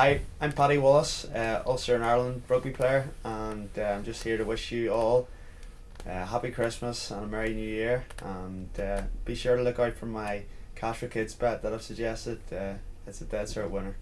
hi, I'm Paddy Wallace, uh, Ulster and Ireland rugby player, and uh, I'm just here to wish you all uh, happy Christmas and a Merry New Year. And uh, be sure to look out for my Cash for Kids bet that I've suggested. Uh, it's a dead cert winner.